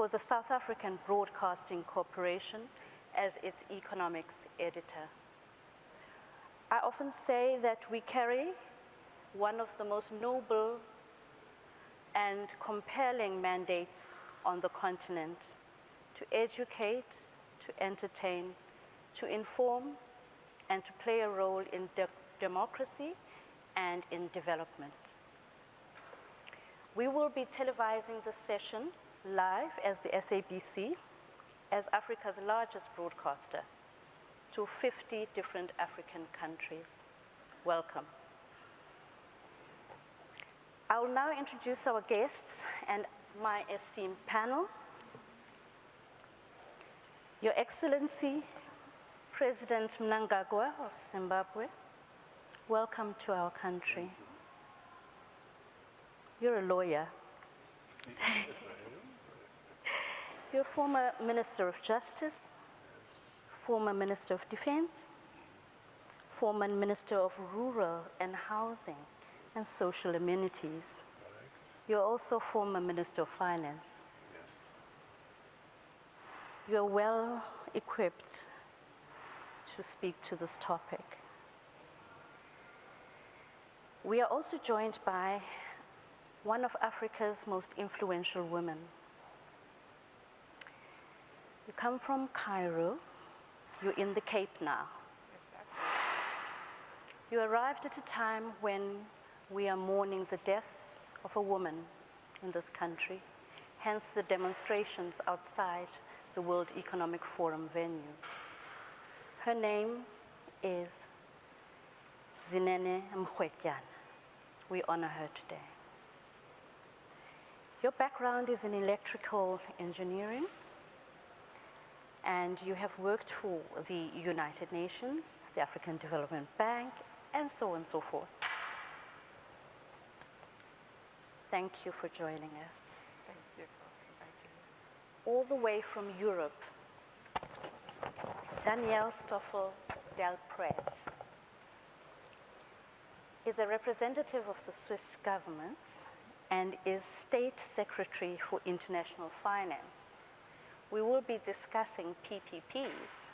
for the South African Broadcasting Corporation as its economics editor. I often say that we carry one of the most noble and compelling mandates on the continent to educate, to entertain, to inform, and to play a role in de democracy and in development. We will be televising the session live as the SABC, as Africa's largest broadcaster, to 50 different African countries. Welcome. I will now introduce our guests and my esteemed panel. Your Excellency, President Mnangagwa of Zimbabwe, welcome to our country. You're a lawyer. You're former Minister of Justice, former Minister of Defense, former Minister of Rural and Housing and Social Amenities. You're also former Minister of Finance. You're well equipped to speak to this topic. We are also joined by one of Africa's most influential women. You come from Cairo, you're in the Cape now. You arrived at a time when we are mourning the death of a woman in this country, hence the demonstrations outside the World Economic Forum venue. Her name is Uyinene Mrwetyana. We honor her today. Your background is in electrical engineering and you have worked for the United Nations, the African Development Bank, and so on and so forth. Thank you for joining us. Thank you for inviting me. All the way from Europe, Danielle Stoffel Del Pret is a representative of the Swiss government and is State Secretary for International Finance. We will be discussing PPPs.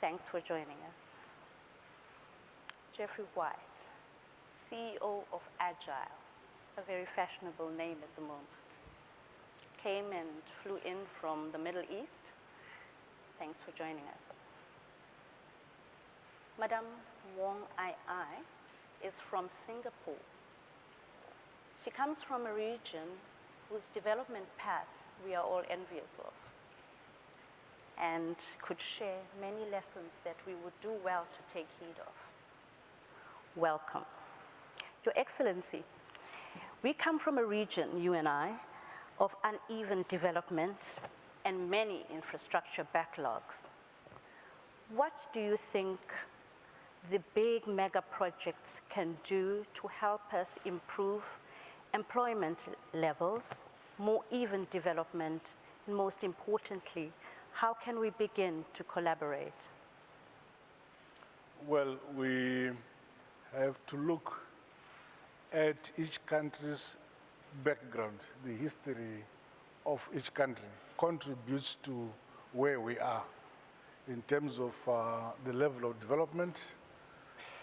Thanks for joining us. Jeffrey White, CEO of Agile, a very fashionable name at the moment. Came and flew in from the Middle East. Thanks for joining us. Madame Wong Ai Ai is from Singapore. She comes from a region whose development path we are all envious of and could share many lessons that we would do well to take heed of. Welcome. Your Excellency, we come from a region, you and I, of uneven development and many infrastructure backlogs. What do you think the big mega projects can do to help us improve employment levels, more even development, and most importantly, how can we begin to collaborate? Well, we have to look at each country's background, the history of each country contributes to where we are in terms of uh, the level of development,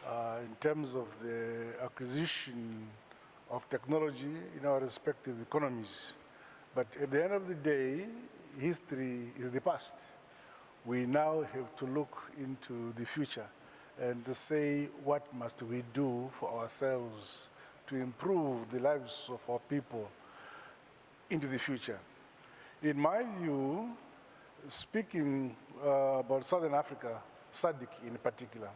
uh, in terms of the acquisition of technology in our respective economies. But at the end of the day, history is the past. We now have to look into the future and to say what must we do for ourselves to improve the lives of our people into the future. In my view, speaking uh, about Southern Africa, SADC in particular,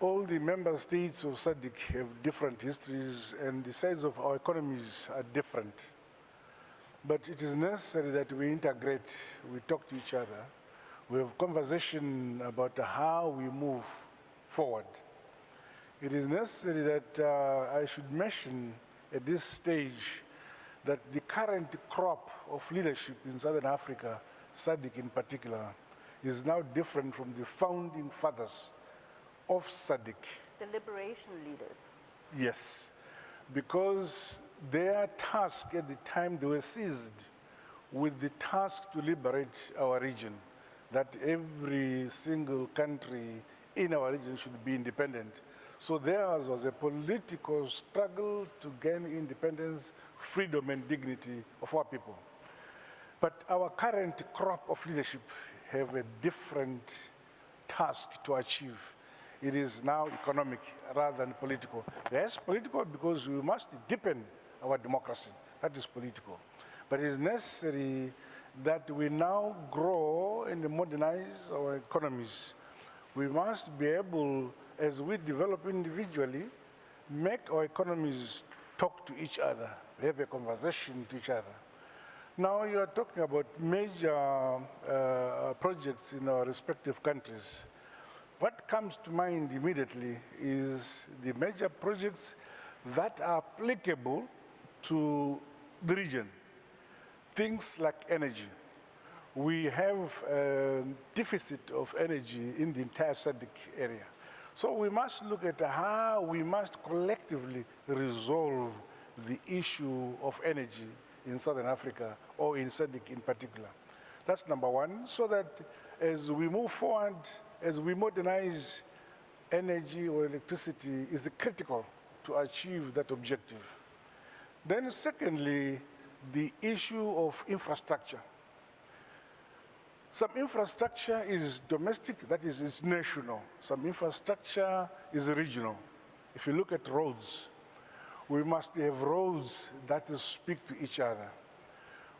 all the member states of SADC have different histories and the size of our economies are different. But it is necessary that we integrate, we talk to each other, we have conversation about how we move forward. It is necessary that uh, I should mention at this stage that the current crop of leadership in Southern Africa, SADC in particular, is now different from the founding fathers of SADC. The liberation leaders. Yes, because their task at the time they were seized with the task to liberate our region, that every single country in our region should be independent. So there was a political struggle to gain independence, freedom and dignity of our people. But our current crop of leadership have a different task to achieve. It is now economic rather than political. Yes, political because we must deepen our democracy. That is political. But it is necessary that we now grow and modernize our economies. We must be able, as we develop individually, make our economies talk to each other, have a conversation to each other. Now you are talking about major uh, projects in our respective countries. What comes to mind immediately is the major projects that are applicable to the region. Things like energy. We have a deficit of energy in the entire SADC area. So we must look at how we must collectively resolve the issue of energy in Southern Africa or in SADC in particular. That's number one, so that as we move forward, as we modernize energy or electricity is critical to achieve that objective. Then secondly, the issue of infrastructure. Some infrastructure is domestic, that is, is national. Some infrastructure is regional. If you look at roads, we must have roads that speak to each other.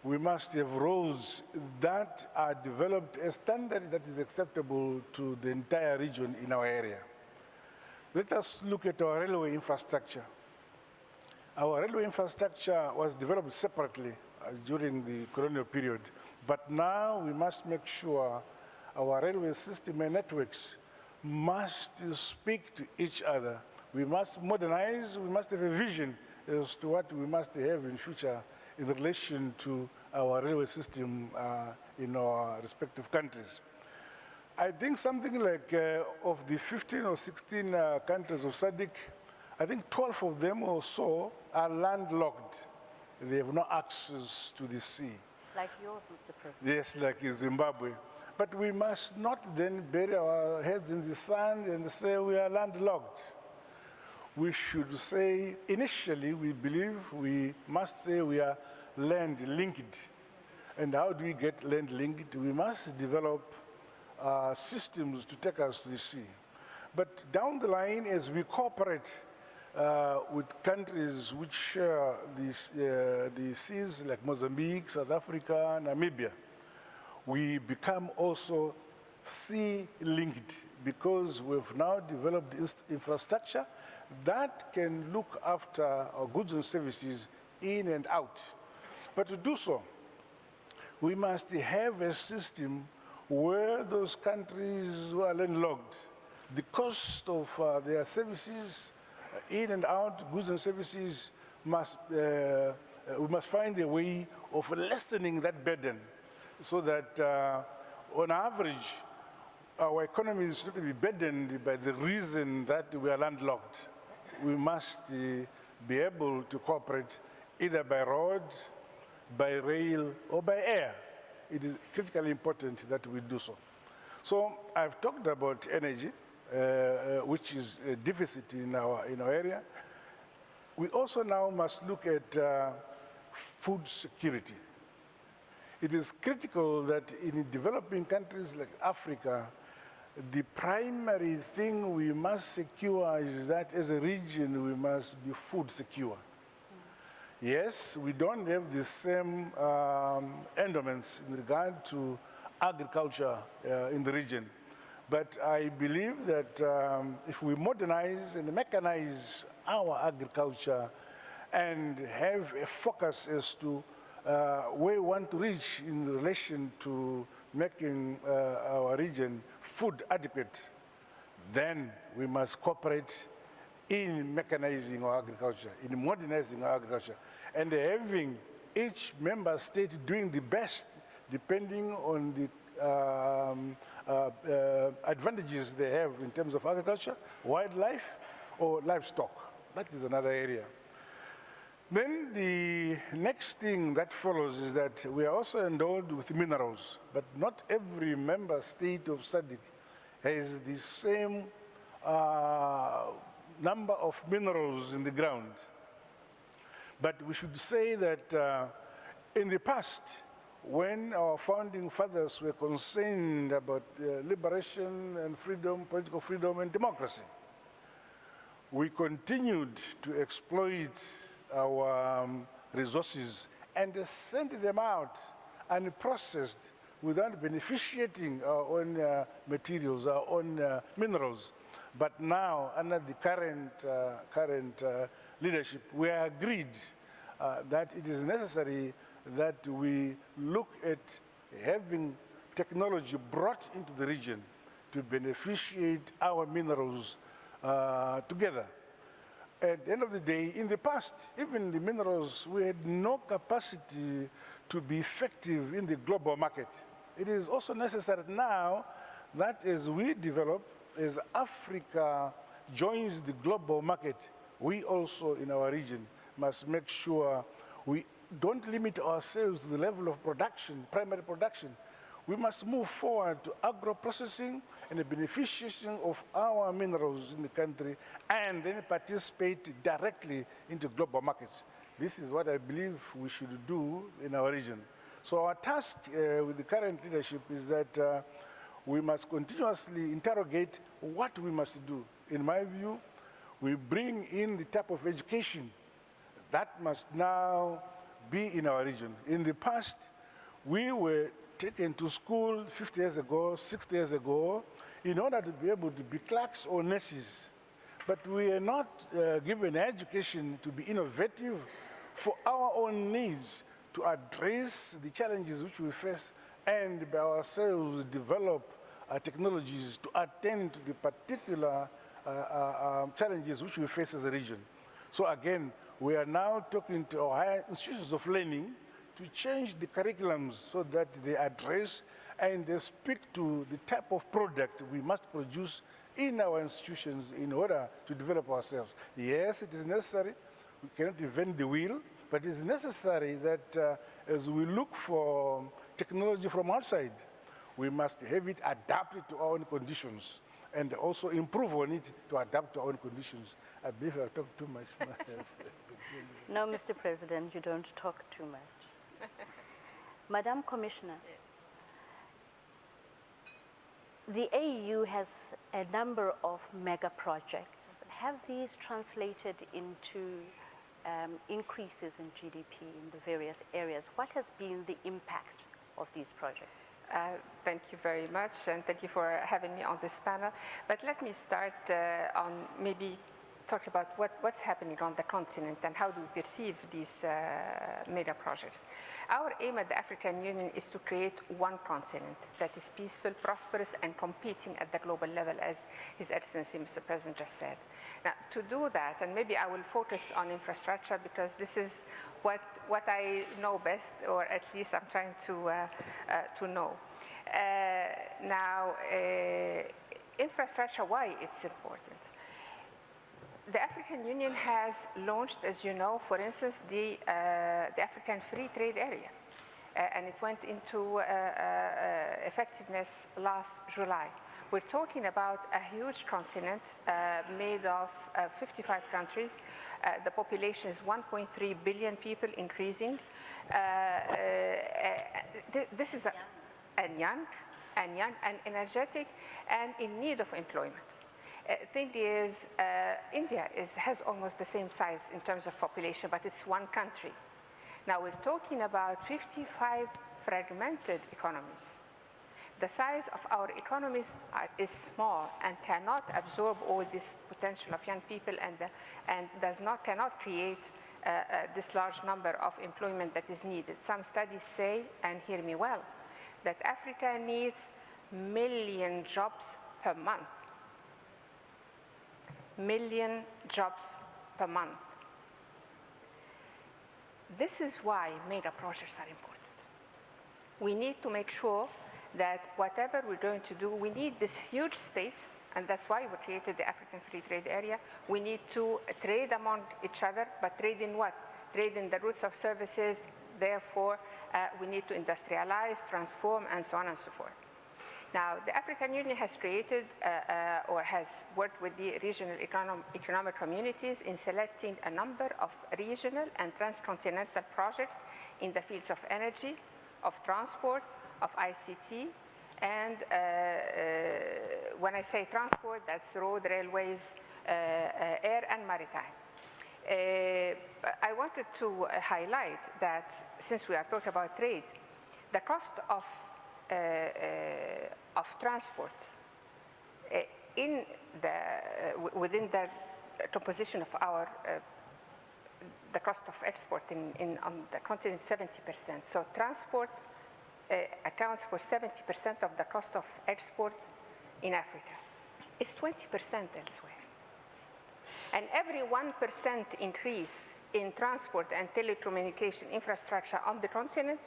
We must have roads that are developed a standard that is acceptable to the entire region in our area. Let us look at our railway infrastructure. Our railway infrastructure was developed separately uh, during the colonial period, but now we must make sure our railway system and networks must speak to each other. We must modernize, we must have a vision as to what we must have in future in relation to our railway system uh, in our respective countries. I think something like uh, of the 15 or 16 uh, countries of SADC, I think 12 of them or so are landlocked. They have no access to the sea. Like yours, Mr. President. Yes, like in Zimbabwe. But we must not then bury our heads in the sand and say we are landlocked. We should say, initially, we believe we must say we are land linked. And how do we get land linked? We must develop uh, systems to take us to the sea. But down the line, as we cooperate uh, with countries which share these, uh, the seas like Mozambique, South Africa, Namibia, we become also sea linked because we've now developed infrastructure that can look after our goods and services in and out. But to do so, we must have a system where those countries who are landlocked, the cost of uh, their services, uh, in and out, goods and services, must, uh, uh, we must find a way of lessening that burden so that uh, on average, our economy is not to be burdened by the reason that we are landlocked. We must uh, be able to cooperate either by road, by rail, or by air. It is critically important that we do so. So I've talked about energy, which is a deficit in our, in our area. We also now must look at uh, food security. It is critical that in developing countries like Africa, the primary thing we must secure is that as a region we must be food secure. Yes, we don't have the same um, endowments in regard to agriculture uh, in the region. But I believe that um, if we modernize and mechanize our agriculture and have a focus as to uh, where we want to reach in relation to making uh, our region food adequate, then we must cooperate in mechanizing our agriculture, in modernizing our agriculture, and having each member state doing the best depending on the um, advantages they have in terms of agriculture, wildlife, or livestock. That is another area. Then the next thing that follows is that we are also endowed with minerals, but not every member state of SADC has the same uh, number of minerals in the ground. But we should say that uh, in the past, when our founding fathers were concerned about uh, liberation and freedom, political freedom and democracy, we continued to exploit our um, resources and sent them out unprocessed without beneficiating our own uh, materials, our own uh, minerals. But now, under the current, uh, current uh, leadership, we are agreed uh, that it is necessary that we look at having technology brought into the region to beneficiate our minerals uh, together. At the end of the day, in the past, even the minerals, we had no capacity to be effective in the global market. It is also necessary now that as we develop, as Africa joins the global market, we also in our region must make sure we don't limit ourselves to the level of production, primary production. We must move forward to agro-processing and the beneficiation of our minerals in the country and then participate directly into global markets. This is what I believe we should do in our region. So our task uh, with the current leadership is that uh, we must continuously interrogate what we must do. In my view, we bring in the type of education that must now be in our region. In the past, we were taken to school 50 years ago, 60 years ago, in order to be able to be clerks or nurses. But we are not uh, given education to be innovative for our own needs, to address the challenges which we face, and by ourselves develop uh, technologies to attend to the particular uh, uh, um, challenges which we face as a region. So again, we are now talking to our institutions of learning to change the curriculums so that they address and they speak to the type of product we must produce in our institutions in order to develop ourselves. Yes, it is necessary. We cannot invent the wheel, but it is necessary that uh, as we look for technology from outside, we must have it adapted to our own conditions and also improve on it to adapt to our own conditions. I believe I've talked too much. No, Mr. President, you don't talk too much. Madam Commissioner, the AU has a number of mega projects. Have these translated into um, increases in GDP in the various areas? What has been the impact of these projects? Uh, thank you very much, and thank you for having me on this panel. But let me start uh, on maybe talk about what, what's happening on the continent and how do we perceive these uh, mega projects. Our aim at the African Union is to create one continent that is peaceful, prosperous, and competing at the global level, as His Excellency Mr. President just said. Now, to do that, and maybe I will focus on infrastructure because this is what, what I know best, or at least I'm trying to, uh, uh, to know. Uh, now, uh, infrastructure, why it's important? The African Union has launched, as you know, for instance, the, uh, the African Free Trade Area. Uh, and it went into uh, uh effectiveness last July. We're talking about a huge continent uh, made of uh, 55 countries. the population is 1.3 billion people increasing. Th this is a, and young, and young, and energetic, and in need of employment uh, thing is, uh, India is, has almost the same size in terms of population, but it's one country. Now we're talking about 55 fragmented economies. The size of our economies are, is small and cannot absorb all this potential of young people and, and does not, cannot create uh, uh, this large number of employment that is needed. Some studies say, and hear me well, that Africa needs million jobs per month million jobs per month. This is why mega projects are important. We need to make sure that whatever we're going to do, we need this huge space, and that's why we created the African Free Trade Area. We need to trade among each other, but trade in what? trade in the routes of services, therefore uh, we need to industrialize, transform, and so on and so forth. Now, the African Union has created uh, uh, or has worked with the regional econom economic communities in selecting a number of regional and transcontinental projects in the fields of energy, of transport, of ICT, and uh, uh, when I say transport, that's road, railways, uh, uh, air, and maritime. I wanted to highlight that since we are talking about trade, the cost of, of transport uh, in the, uh, within the composition of our uh, the cost of export in, in on the continent 70%. So transport uh, accounts for 70% of the cost of export in Africa. It's 20% elsewhere. And every 1% increase in transport and telecommunication infrastructure on the continent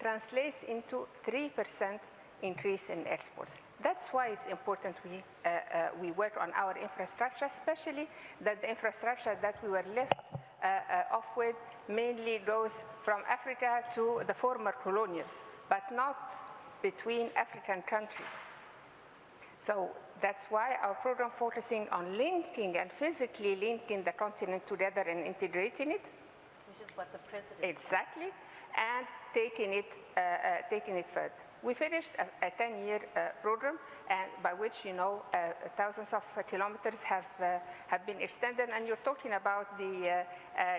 translates into 3% increase in exports. That's why it's important we, uh, uh, we work on our infrastructure, especially that the infrastructure that we were left uh, uh, off with mainly goes from Africa to the former colonials, but not between African countries. So that's why our program focusing on linking and physically linking the continent together and integrating it Which is what the president exactly, and taking it, uh, uh, taking it further. We finished a, a 10-year uh, program, and by which you know uh, thousands of kilometers have uh, have been extended. And you're talking about the uh,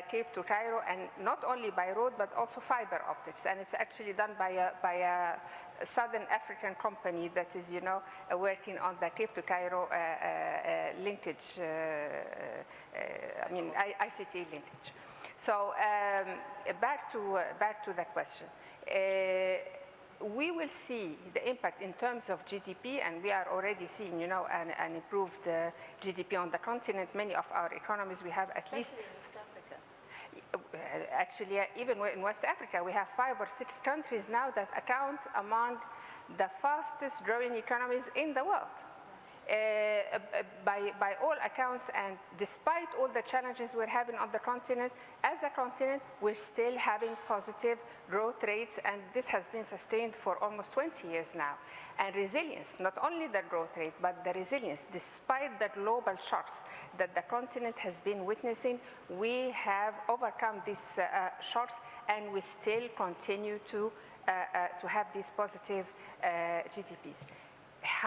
Cape to Cairo, and not only by road but also fiber optics. And it's actually done by a by a Southern African company that is, you know, working on the Cape to Cairo linkage. I mean, ICT linkage. So um, back to uh, back to the question. Uh, we will see the impact in terms of GDP, and we are already seeing, you know, an, an improved uh, GDP on the continent. Many of our economies, we have at least especially in East Africa. uh, actually, uh, even in West Africa, we have five or six countries now that account among the fastest growing economies in the world. Uh, uh, by, by all accounts, and despite all the challenges we're having on the continent, as a continent, we're still having positive growth rates, and this has been sustained for almost 20 years now. And resilience, not only the growth rate, but the resilience, despite the global shocks that the continent has been witnessing, we have overcome these uh, uh, shocks, and we still continue to, uh, uh, to have these positive GDPs.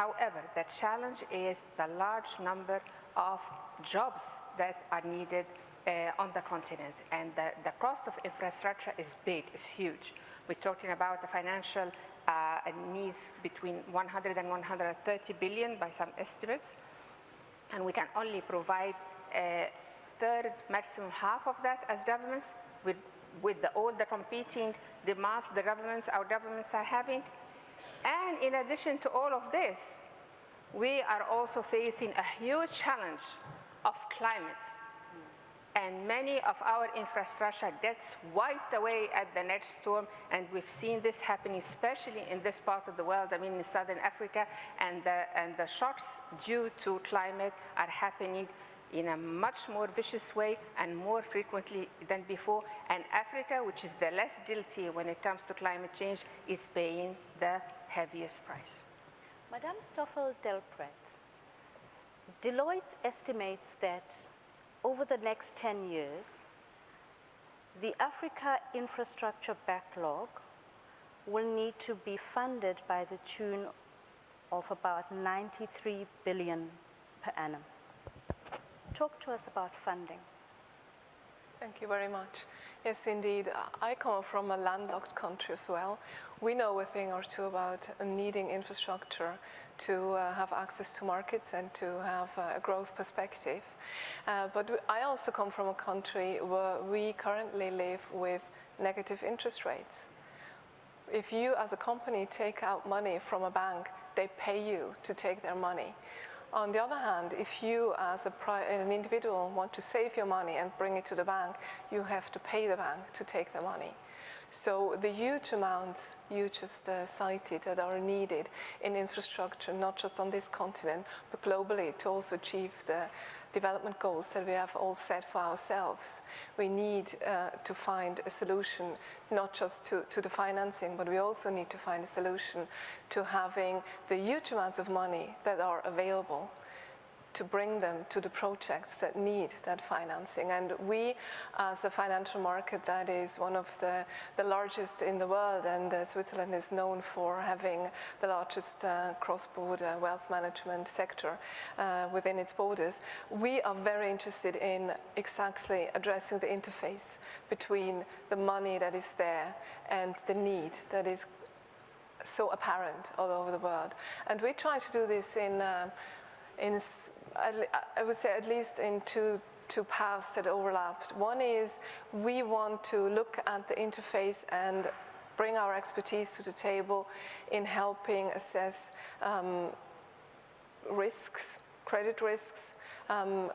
However, the challenge is the large number of jobs that are needed uh, on the continent. And the, the cost of infrastructure is big, is huge. We're talking about the financial uh, needs between 100 and 130 billion by some estimates. And we can only provide a third, maximum half of that as governments with, with the, all the competing demands the governments, our governments are having. And in addition to all of this, we are also facing a huge challenge of climate. And many of our infrastructure gets wiped away at the next storm, and we've seen this happening, especially in this part of the world, I mean in Southern Africa, and the, and the shocks due to climate are happening in a much more vicious way and more frequently than before. And Africa, which is the less guilty when it comes to climate change, is paying the heaviest price. Madame Stoffel Delpret, Deloitte estimates that over the next 10 years, the Africa infrastructure backlog will need to be funded by the tune of about 93 billion per annum. Talk to us about funding. Thank you very much. Yes, indeed. I come from a landlocked country as well. We know a thing or two about needing infrastructure to uh, have access to markets and to have uh, a growth perspective. Uh, but I also come from a country where we currently live with negative interest rates. If you as a company take out money from a bank, they pay you to take their money. On the other hand, if you as an individual want to save your money and bring it to the bank, you have to pay the bank to take the money. So the huge amounts you just uh, cited that are needed in infrastructure, not just on this continent, but globally to also achieve the development goals that we have all set for ourselves. We need uh, to find a solution not just to, to the financing, but we also need to find a solution to having the huge amounts of money that are available to bring them to the projects that need that financing. And we, as a financial market that is one of the, the largest in the world, and uh, Switzerland is known for having the largest uh, cross-border wealth management sector uh, within its borders, we are very interested in exactly addressing the interface between the money that is there and the need that is so apparent all over the world. And we try to do this in, uh, in I would say at least in two, two paths that overlap. One is we want to look at the interface and bring our expertise to the table in helping assess um, risks, credit risks, um,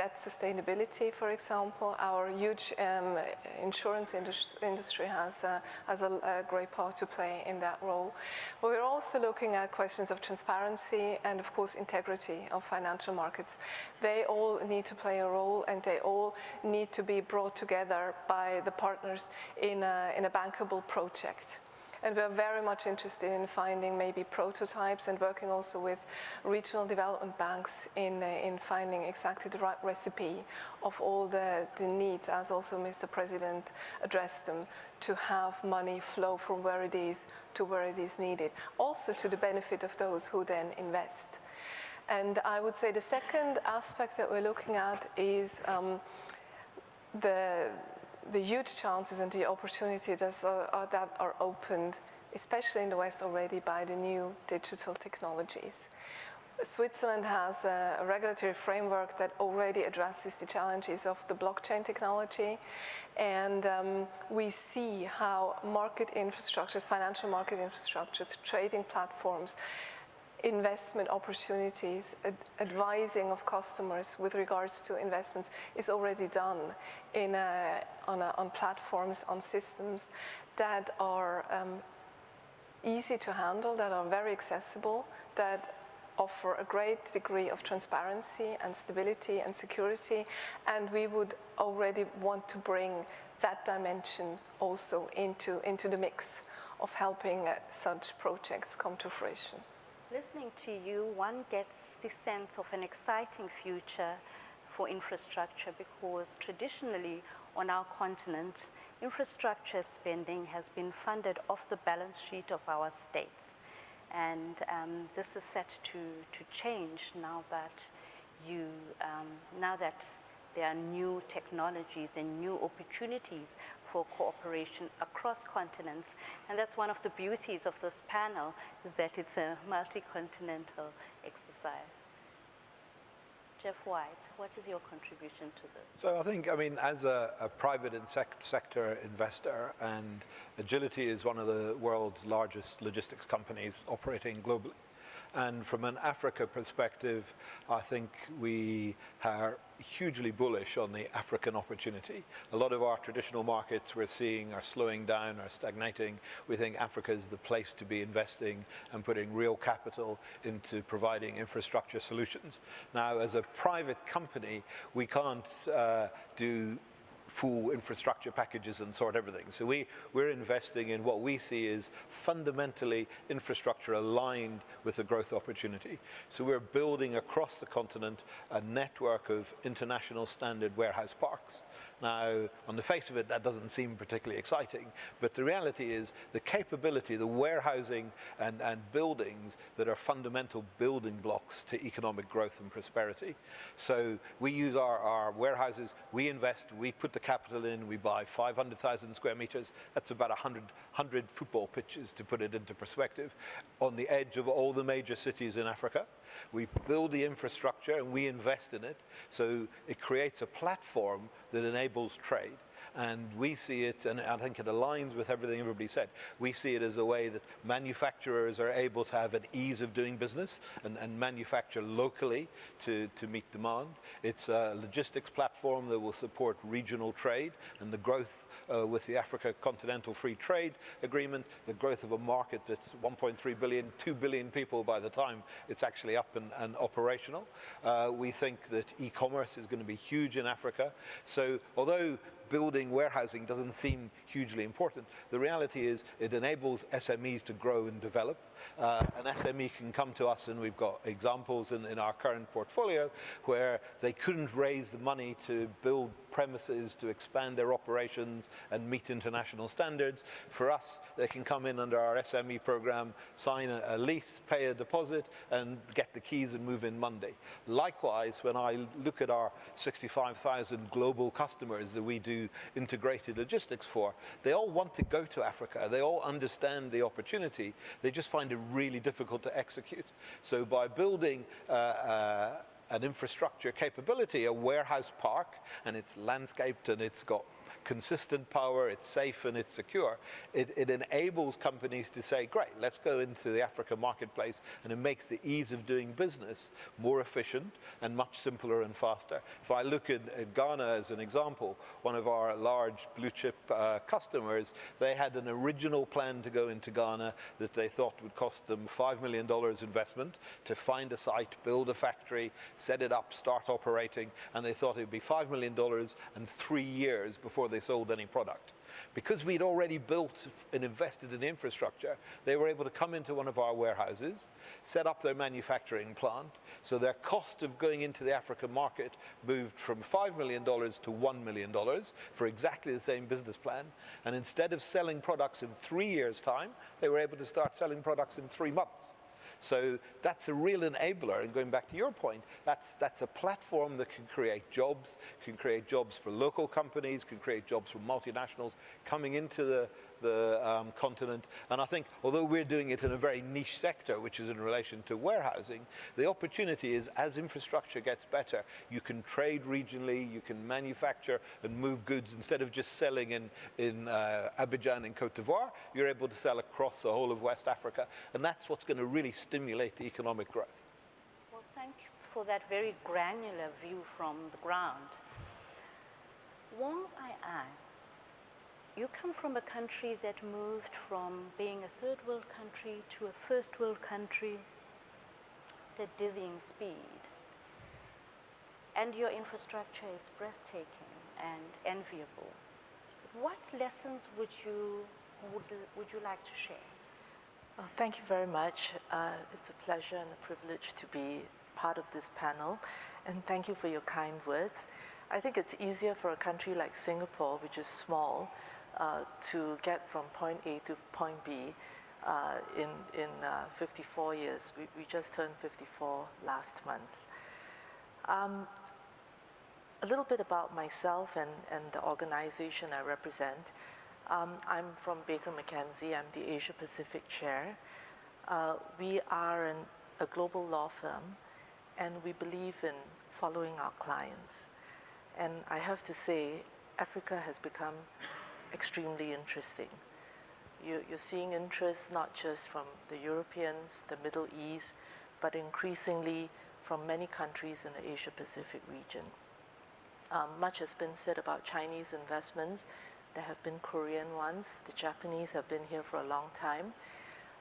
debt sustainability, for example. Our huge um, insurance indus industry has, uh, has a, a, great part to play in that role. But we're also looking at questions of transparency and, of course, integrity of financial markets. They all need to play a role and they all need to be brought together by the partners in a, in a bankable project. And we're very much interested in finding maybe prototypes and working also with regional development banks in, uh, in finding exactly the right recipe of all the, the needs, as also Mr. President addressed them, to have money flow from where it is to where it is needed, also to the benefit of those who then invest. And I would say the second aspect that we're looking at is um, the the huge chances and the opportunities that are, that are opened, especially in the West already, by the new digital technologies. Switzerland has a regulatory framework that already addresses the challenges of the blockchain technology. And um, we see how market infrastructures, financial market infrastructures, trading platforms, investment opportunities, ad advising of customers with regards to investments is already done in a, on, a, on, platforms, on systems that are um, easy to handle, that are very accessible, that offer a great degree of transparency and stability and security, and we would already want to bring that dimension also into, into the mix of helping uh, such projects come to fruition. Listening to you, one gets the sense of an exciting future for infrastructure because traditionally on our continent, infrastructure spending has been funded off the balance sheet of our states. And um, this is set to, to change now that you, um, now that there are new technologies and new opportunities for cooperation across continents. And that's one of the beauties of this panel, is that it's a multi-continental exercise. Jeff White, what is your contribution to this? So I think, I mean, as a, a private sec sector investor, and Agility is one of the world's largest logistics companies operating globally. And from an Africa perspective, I think we are hugely bullish on the African opportunity. A lot of our traditional markets we're seeing are slowing down or stagnating. We think Africa is the place to be investing and putting real capital into providing infrastructure solutions. Now, as a private company, we can't uh, do full infrastructure packages and sort everything. So we, we're investing in what we see is fundamentally infrastructure aligned with the growth opportunity. So we're building across the continent a network of international standard warehouse parks. Now, on the face of it, that doesn't seem particularly exciting, but the reality is the capability, the warehousing and, and buildings that are fundamental building blocks to economic growth and prosperity. So we use our, our warehouses, we invest, we put the capital in, we buy 500,000 square meters. That's about 100, 100 football pitches to put it into perspective on the edge of all the major cities in Africa. We build the infrastructure and we invest in it. So it creates a platform that enables trade. And we see it, and I think it aligns with everything everybody said, we see it as a way that manufacturers are able to have an ease of doing business and, and manufacture locally to, to meet demand. It's a logistics platform that will support regional trade and the growth uh, with the Africa Continental Free Trade Agreement, the growth of a market that's 1.3 billion, 2 billion people by the time it's actually up and, and operational. Uh, we think that e-commerce is going to be huge in Africa. So although building warehousing doesn't seem hugely important, the reality is it enables SMEs to grow and develop uh, an SME can come to us, and we've got examples in, in our current portfolio where they couldn't raise the money to build premises to expand their operations and meet international standards. For us, they can come in under our SME program, sign a, a, lease, pay a deposit, and get the keys and move in Monday. Likewise, when I look at our 65,000 global customers that we do integrated logistics for, they all want to go to Africa. They all understand the opportunity. They just find it really difficult to execute. So by building uh, uh, an infrastructure capability, a warehouse park, and it's landscaped and it's got consistent power, it's safe and it's secure, it, it, enables companies to say, great, let's go into the Africa marketplace and it makes the ease of doing business more efficient and much simpler and faster. If I look at, at Ghana as an example, one of our large blue chip uh, customers, they had an original plan to go into Ghana that they thought would cost them $5 million investment to find a site, build a factory, set it up, start operating, and they thought it would be $5 million and three years before they sold any product. Because we'd already built and invested in infrastructure, they were able to come into one of our warehouses, set up their manufacturing plant, so their cost of going into the African market moved from $5 million to $1 million for exactly the same business plan. And instead of selling products in three years' time, they were able to start selling products in three months. So that's a real enabler. And going back to your point, that's, that's a platform that can create jobs, can create jobs for local companies, can create jobs for multinationals coming into the, the um, continent. And I think, although we're doing it in a very niche sector, which is in relation to warehousing, the opportunity is as infrastructure gets better, you can trade regionally, you can manufacture and move goods instead of just selling in, in uh, Abidjan and Cote d'Ivoire, you're able to sell across the whole of West Africa. And that's what's going to really stimulate the economic growth. Well, thanks for that very granular view from the ground. Wong Ai Ai you come from a country that moved from being a third world country to a first world country at dizzying speed. And your infrastructure is breathtaking and enviable. What lessons would you, would, would you like to share? Thank you very much. Uh, it's a pleasure and a privilege to be part of this panel. And thank you for your kind words. I think it's easier for a country like Singapore, which is small, uh, to get from point A to point B uh, in, in uh, 54 years. We, we just turned 54 last month. Um, a little bit about myself and, and the organization I represent. Um, I'm from Baker McKenzie. I'm the Asia Pacific Chair. Uh, we are an, a global law firm and we believe in following our clients. And I have to say, Africa has become extremely interesting. You, you're seeing interest not just from the Europeans, the Middle East, but increasingly from many countries in the Asia Pacific region. Um, much has been said about Chinese investments. There have been Korean ones. The Japanese have been here for a long time,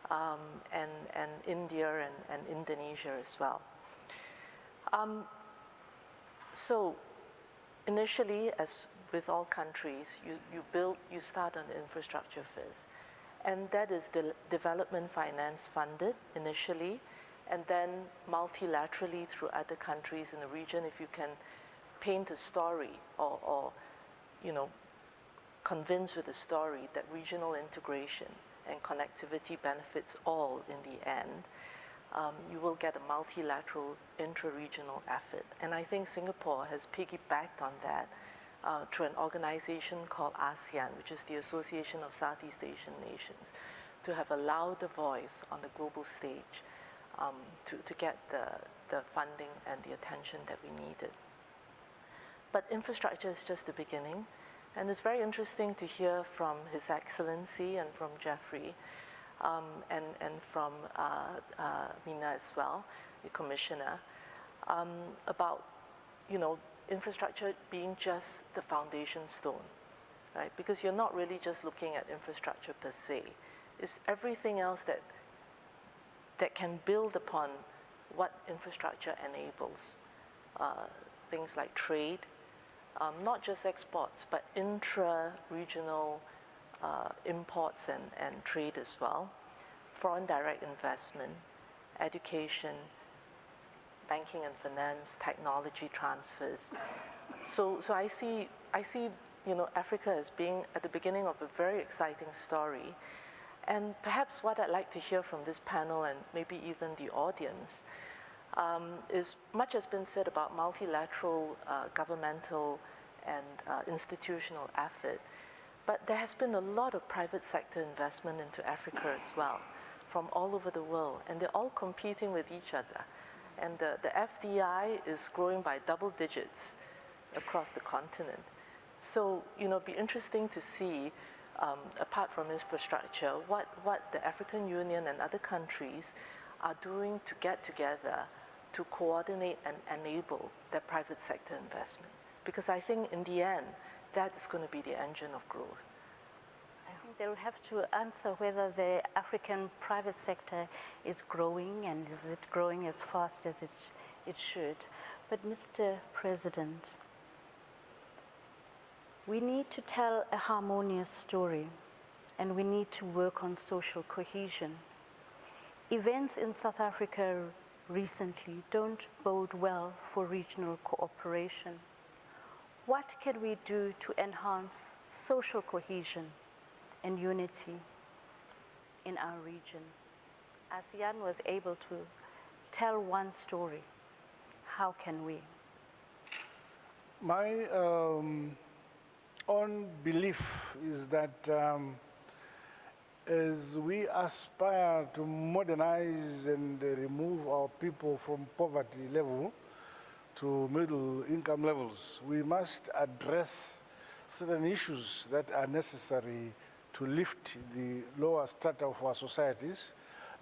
um, and, and India and, and Indonesia as well. Um, so initially, as with all countries, you, you build, you start on the infrastructure first. And that is de development finance funded initially, and then multilaterally through other countries in the region if you can paint a story or, or you know, convince with a story that regional integration and connectivity benefits all in the end, um, you will get a multilateral intra-regional effort. And I think Singapore has piggybacked on that uh, through an organization called ASEAN, which is the Association of Southeast Asian Nations, to have a louder voice on the global stage um, to, to get the, the funding and the attention that we needed. But infrastructure is just the beginning, and it's very interesting to hear from His Excellency and from Jeffrey um, and, and from uh, uh, Mina as well, the Commissioner, um, about you know infrastructure being just the foundation stone right? Because you're not really just looking at infrastructure per se. It's everything else that that can build upon what infrastructure enables. Uh, things like trade, um, not just exports, but intra-regional uh, imports and, and trade as well, foreign direct investment, education, banking and finance, technology transfers. So, so I see, I see, you know, Africa as being at the beginning of a very exciting story. And perhaps what I'd like to hear from this panel and maybe even the audience um, is much has been said about multilateral uh, governmental and uh, institutional effort, but there has been a lot of private sector investment into Africa as well, from all over the world, and they're all competing with each other. And the, the FDI is growing by double digits across the continent. So, you know, it'd be interesting to see, um, apart from infrastructure, what, what the African Union and other countries are doing to get together to coordinate and enable their private sector investment. Because I think in the end, that is going to be the engine of growth. They'll have to answer whether the African private sector is growing and is it growing as fast as it, it should. But Mr. President, we need to tell a harmonious story and we need to work on social cohesion. Events in South Africa recently don't bode well for regional cooperation. What can we do to enhance social cohesion and unity in our region? ASEAN was able to tell one story. How can we? My um, own belief is that um, as we aspire to modernize and remove our people from poverty level to middle income levels, we must address certain issues that are necessary to lift the lower strata of our societies,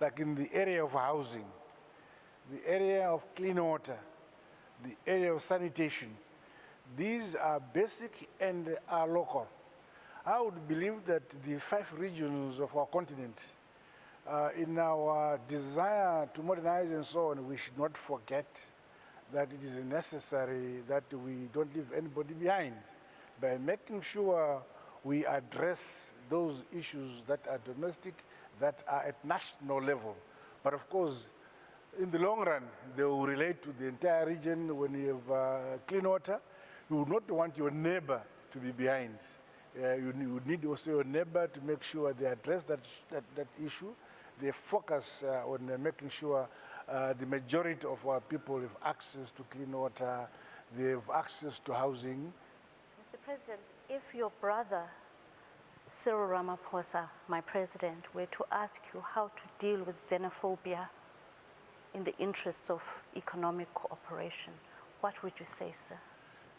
like in the area of housing, the area of clean water, the area of sanitation. These are basic and are local. I would believe that the five regions of our continent, uh, in our desire to modernize and so on, we should not forget that it is necessary that we don't leave anybody behind by making sure we address those issues that are domestic, that are at national level. But of course, in the long run, they will relate to the entire region. When you have uh, clean water, you would not want your neighbor to be behind. Uh, you, you, need also your neighbor to make sure they address that, that, that issue. They focus uh, on uh, making sure uh, the majority of our people have access to clean water, they have access to housing. Mr. President, if your brother, Cyril Ramaphosa, my president, were to ask you how to deal with xenophobia in the interests of economic cooperation, what would you say, sir?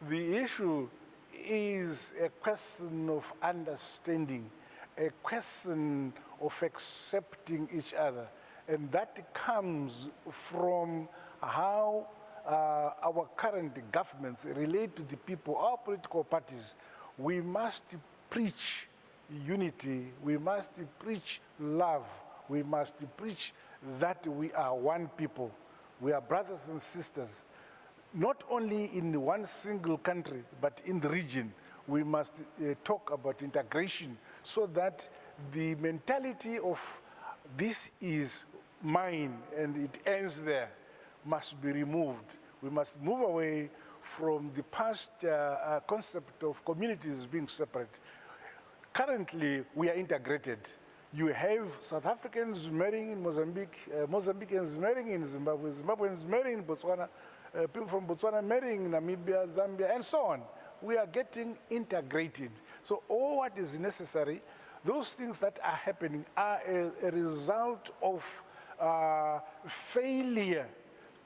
The issue is a question of understanding, a question of accepting each other. And that comes from how uh, our current governments relate to the people, our political parties. We must preach unity, we must preach love, we must preach that we are one people. We are brothers and sisters not only in one single country, but in the region, we must uh, talk about integration so that the mentality of this is mine and it ends there must be removed. We must move away from the past uh, uh, concept of communities being separate. Currently, we are integrated. You have South Africans marrying in Mozambique, uh, Mozambicans marrying in Zimbabwe, Zimbabweans marrying in Botswana, uh, people from Botswana marrying in Namibia, Zambia, and so on. We are getting integrated. So all what is necessary, those things that are happening are a, a result of uh, failure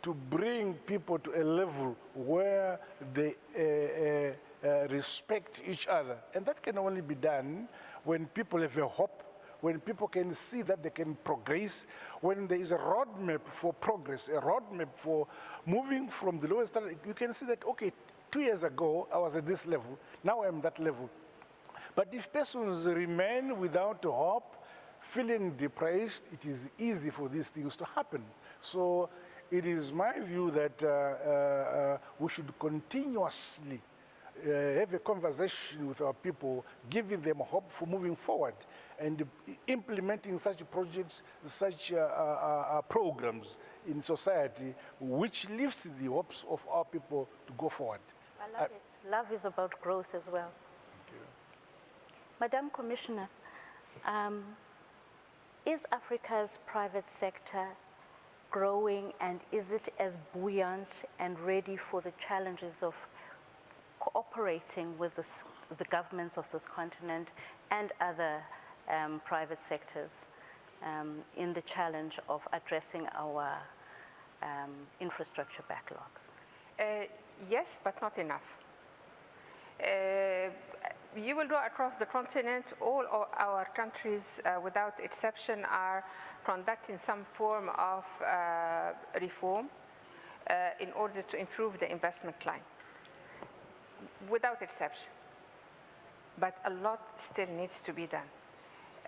to bring people to a level where they uh, uh, respect each other. And that can only be done when people have a hope, when people can see that they can progress, when there is a roadmap for progress, a roadmap for moving from the lowest standard, you can see that, okay, two years ago, I was at this level, now I'm that level. But if persons remain without hope, feeling depressed, it is easy for these things to happen. So it is my view that uh, uh, uh, we should continuously uh, have a conversation with our people, giving them hope for moving forward and implementing such projects, such uh, uh, uh, programs in society, which lifts the hopes of our people to go forward. I love it. Love is about growth as well. Thank you. Madam Commissioner, um, is Africa's private sector growing and is it as buoyant and ready for the challenges of cooperating with the, the governments of this continent and other um, private sectors um, in the challenge of addressing our um, infrastructure backlogs? Uh, yes, but not enough. Uh, you will go across the continent, all our countries, uh, without exception, are conducting some form of uh, reform uh, in order to improve the investment climate, without exception. But a lot still needs to be done.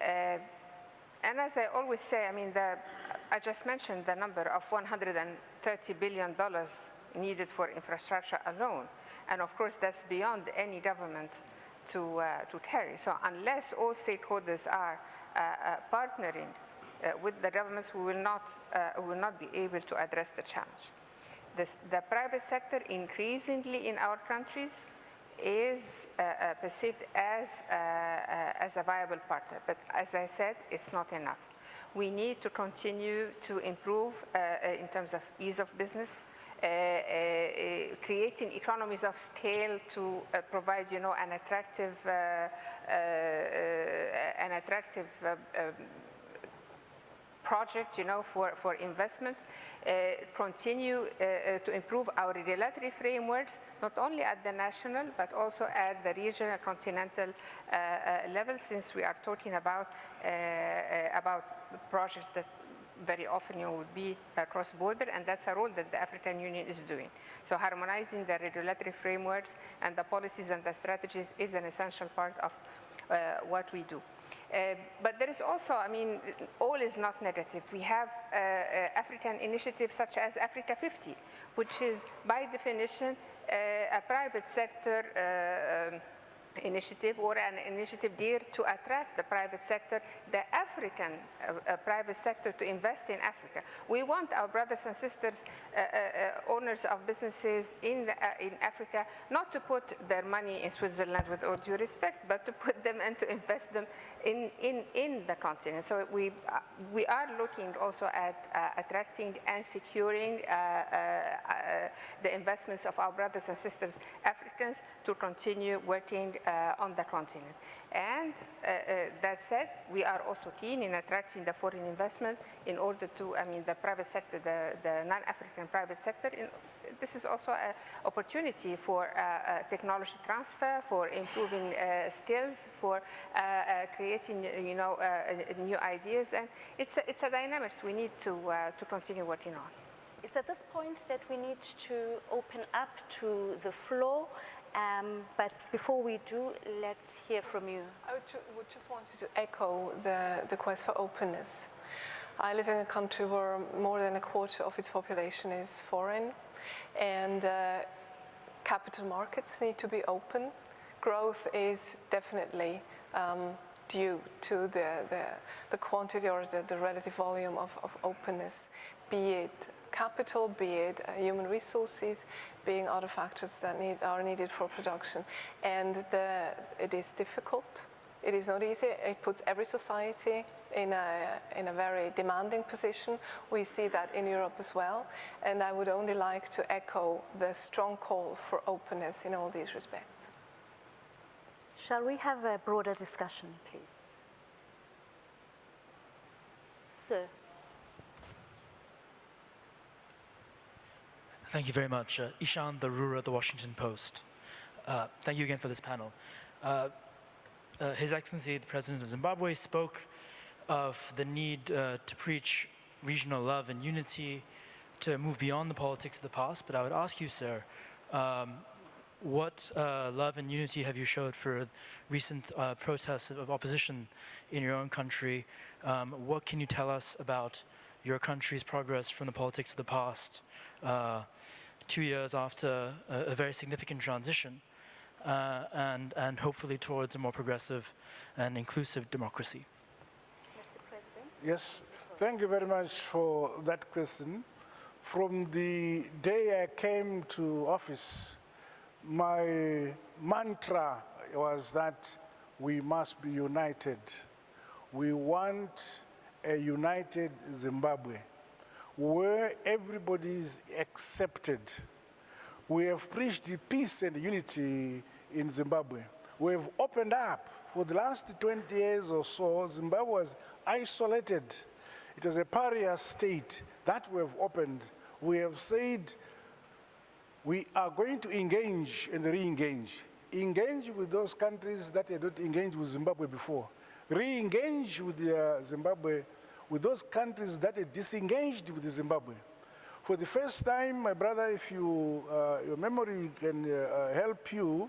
Uh, and as I always say, I mean, the, I just mentioned the number of $130 billion needed for infrastructure alone. And of course, that's beyond any government to, uh, to carry. So unless all stakeholders are uh, uh, partnering uh, with the governments, we will not, uh, will not be able to address the challenge. The, the private sector increasingly in our countries is uh, uh, perceived as, uh, uh, as a viable partner. But as I said, it's not enough. We need to continue to improve in terms of ease of business, creating economies of scale to provide, you know, an attractive, an attractive um, project, you know, for, for investment, continue uh, uh, to improve our regulatory frameworks, not only at the national, but also at the regional, continental uh, uh, level, since we are talking about, uh, uh, about projects that very often you would be uh, cross-border, and that's a role that the African Union is doing. So harmonizing the regulatory frameworks and the policies and the strategies is an essential part of uh, what we do. Uh, but there is also, I mean, all is not negative. We have uh, uh, African initiatives such as Africa 50, which is by definition uh, a private sector um, initiative or an initiative geared to attract the private sector, the African uh, uh, private sector to invest in Africa. We want our brothers and sisters, uh, owners of businesses in, the, in Africa, not to put their money in Switzerland with all due respect, but to put them and to invest them in, in, in the continent. So we, uh, we are looking also at uh, attracting and securing uh, uh, uh, the investments of our brothers and sisters, Africans, to continue working on the continent. And that said, we are also keen in attracting the foreign investment in order to, I mean, the private sector, the, the non-African private sector. In, this is also an opportunity for uh, uh, technology transfer, for improving uh, skills, for uh, uh, creating, you know, new ideas. And it's a, it's a dynamics we need to, uh, to continue working on. It's at this point that we need to open up to the floor. Um, but before we do, let's hear from you. I would, ju- would just wanted to echo the, the quest for openness. I live in a country where more than a quarter of its population is foreign, and uh, capital markets need to be open. Growth is definitely um, due to the, the, the quantity or the, the relative volume of, of openness, be it capital, be it uh, human resources, being other factors that need, are needed for production. And the, it is difficult. It is not easy. It puts every society in a, in a very demanding position. We see that in Europe as well. And I would only like to echo the strong call for openness in all these respects. Shall we have a broader discussion, please? Sir. Thank you very much. Uh, Ishaan Tharoor, The Washington Post. Uh, thank you again for this panel. Uh, uh, His Excellency, the President of Zimbabwe, spoke of the need uh, to preach regional love and unity, to move beyond the politics of the past. But I would ask you, sir, um, what uh, love and unity have you showed for recent uh, protests of opposition in your own country? Um, what can you tell us about your country's progress from the politics of the past, uh, two years after a, a very significant transition, uh, and, and hopefully towards a more progressive and inclusive democracy? Mr. President? Yes, thank you very much for that question. From the day I came to office, my mantra was that we must be united. We want a united Zimbabwe where everybody is accepted. We have preached peace and unity in Zimbabwe. We have opened up. For the last 20 years or so, Zimbabwe was isolated. It was a pariah state that we have opened. We have said we are going to engage and re-engage. Engage with those countries that had not engaged with Zimbabwe before. Re-engage with uh, Zimbabwe, with those countries that had disengaged with Zimbabwe. For the first time, my brother, if you, uh, your memory can uh, help you,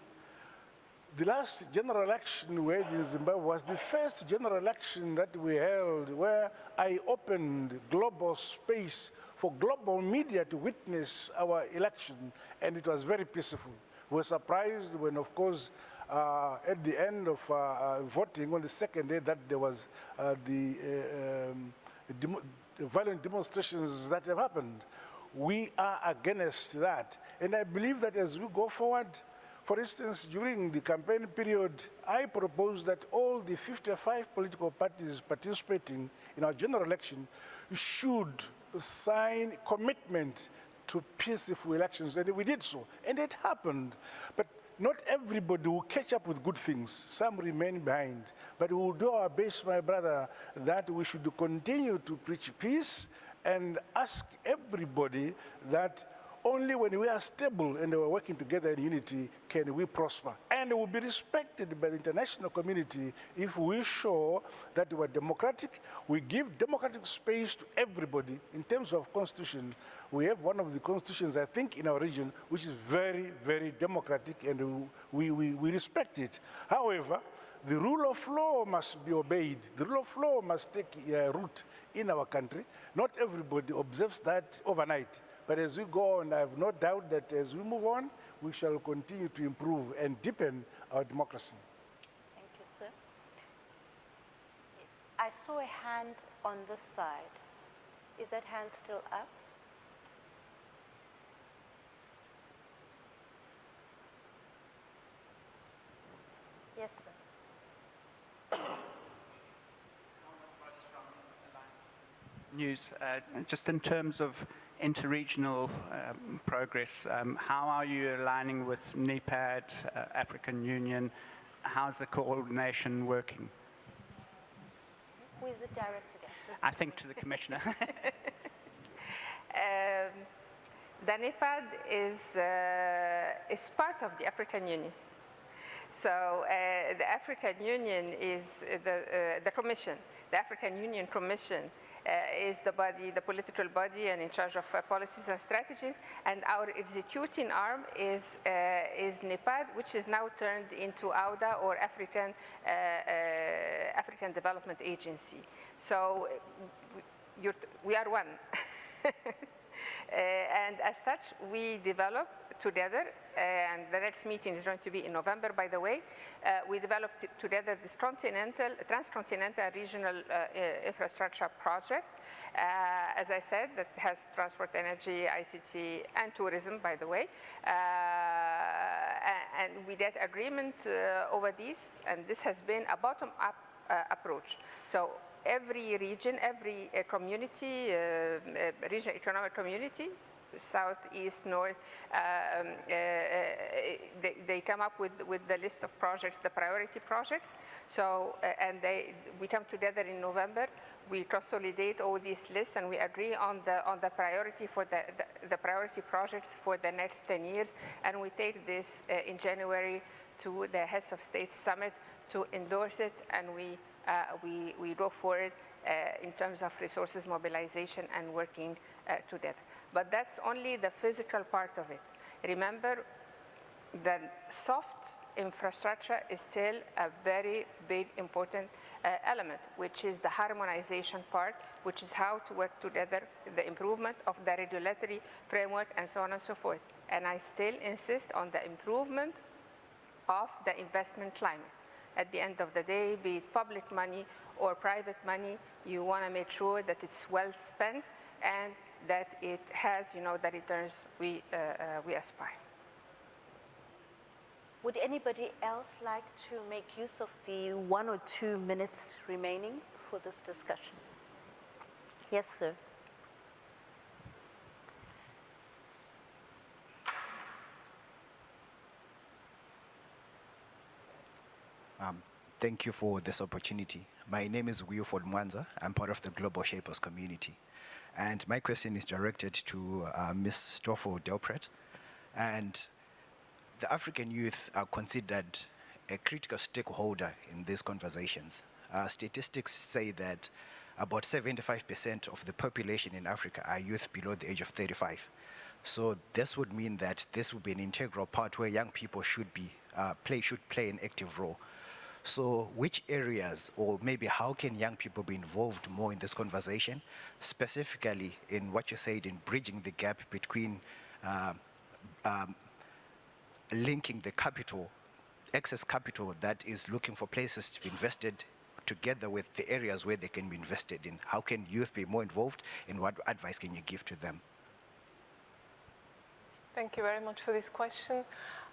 the last general election we had in Zimbabwe was the first general election that we held where I opened global space for global media to witness our election, and it was very peaceful. We were surprised when, of course, uh, at the end of uh, uh, voting on the second day that there was uh, the, uh, um, demo the violent demonstrations that have happened. We are against that. And I believe that as we go forward, for instance, during the campaign period, I proposed that all the 55 political parties participating in our general election should sign commitment to peaceful elections, and we did so, and it happened. But not everybody will catch up with good things. Some remain behind. But we will do our best, my brother, that we should continue to preach peace and ask everybody that only when we are stable and we are working together in unity can we prosper. And we will be respected by the international community if we show that we are democratic, we give democratic space to everybody in terms of constitution. We have one of the constitutions, I think, in our region, which is very, very democratic and we, we, we respect it. However, the rule of law must be obeyed. The rule of law must take uh, root in our country. Not everybody observes that overnight. But as we go on, I have no doubt that as we move on, we shall continue to improve and deepen our democracy. Thank you, sir. I saw a hand on this side. Is that hand still up? Yes, sir. News, uh, just in terms of interregional um, progress, um, how are you aligning with NEPAD, uh, African Union? How's the coordination working? Who is the director? I think to the Commissioner. Um, the NEPAD is, uh, is part of the African Union. So uh, the African Union is the, uh, the Commission, the African Union Commission is the body, the political body and in charge of uh, policies and strategies. And our executing arm is, uh, is NEPAD, which is now turned into AUDA or African, uh, uh, African Development Agency. So we are one. Uh, and as such, we develop together, and the next meeting is going to be in November, by the way. Uh, we developed together this continental, transcontinental regional uh, uh, infrastructure project. Uh, as I said, that has transport, energy, ICT, and tourism, by the way. Uh, and we get agreement over these, and this has been a bottom-up approach. So every region, every uh, community, uh, uh, regional economic community, south, east, north, um, they, they, come up with, with the list of projects, the priority projects. So, and they, we come together in November, we consolidate all these lists and we agree on the, on the priority for the, the, the priority projects for the next 10 years. And we take this in January to the Heads of State Summit to endorse it and we uh, we, we go for it uh, in terms of resources mobilization and working uh, together. But that's only the physical part of it. Remember, then soft infrastructure is still a very big important uh, element, which is the harmonization part, which is how to work together, the improvement of the regulatory framework, and so on and so forth. And I still insist on the improvement of the investment climate. At the end of the day, be it public money or private money, you want to make sure that it's well spent and that it has, you know, the returns we, uh, uh, we aspire. Would anybody else like to make use of the one or two minutes remaining for this discussion? Yes, sir. Um, thank you for this opportunity. My name is Wilford Mwanza. I'm part of the Global Shapers community. And my question is directed to uh, Ms. Stoffel Delpret. And the African youth are considered a critical stakeholder in these conversations. Uh, statistics say that about 75% of the population in Africa are youth below the age of 35. So this would mean that this would be an integral part where young people should be uh, play should play an active role. So which areas or maybe how can young people be involved more in this conversation, specifically in what you said in bridging the gap between uh, um, linking the capital, excess capital that is looking for places to be invested together with the areas where they can be invested in. How can youth be more involved and what advice can you give to them? Thank you very much for this question.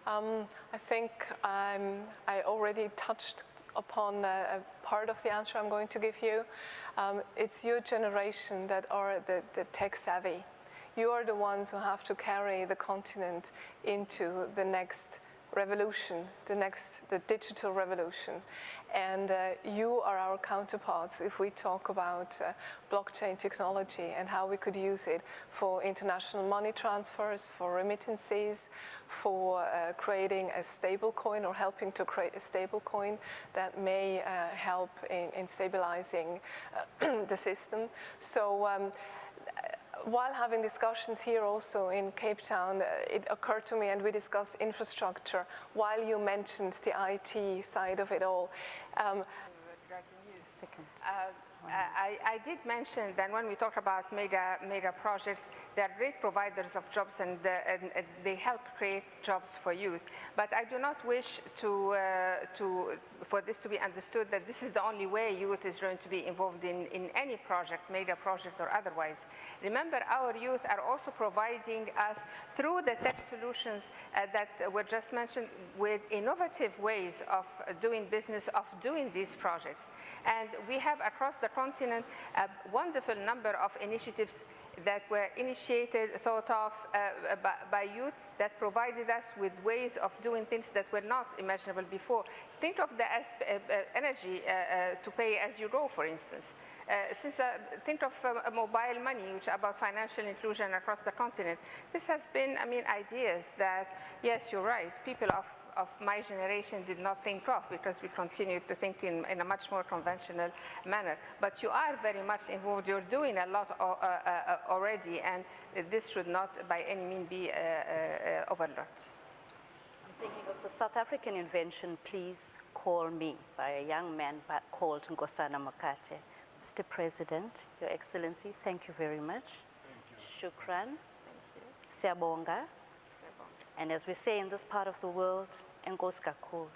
Um, I think um, I already touched upon a, a, part of the answer I'm going to give you. Um, it's your generation that are the, the tech savvy. You are the ones who have to carry the continent into the next revolution, the next, the digital revolution. And uh, you are our counterparts if we talk about uh, blockchain technology and how we could use it for international money transfers, for remittances, for uh, creating a stable coin or helping to create a stable coin that may uh, help in, in stabilizing uh, the system. So um, while having discussions here also in Cape Town, uh, it occurred to me and we discussed infrastructure while you mentioned the IT side of it all. Um, uh, I, I, did mention that when we talk about mega, mega projects, they are great providers of jobs and, uh, and they help create jobs for youth. But I do not wish to, uh, to, for this to be understood that this is the only way youth is going to be involved in, in any project, mega project or otherwise. Remember, our youth are also providing us, through the tech solutions uh, that were just mentioned, with innovative ways of doing business, of doing these projects. And we have across the continent a wonderful number of initiatives that were initiated, thought of uh, by, by, youth that provided us with ways of doing things that were not imaginable before. Think of the uh, uh, energy uh, uh, to pay as you go, for instance. Uh, since uh, think of uh, mobile money, which about financial inclusion across the continent. This has been, I mean, ideas that, yes, you're right, people of, of my generation did not think of because we continued to think in, in a much more conventional manner. But you are very much involved. You're doing a lot uh, uh, already, and this should not by any means be overlooked. I'm thinking of the South African invention, Please Call Me, by a young man called Nkosana Makate. Mr. President, Your Excellency, thank you very much. Thank you. Shukran. Siyabonga. And as we say in this part of the world, Enkosi kakhulu.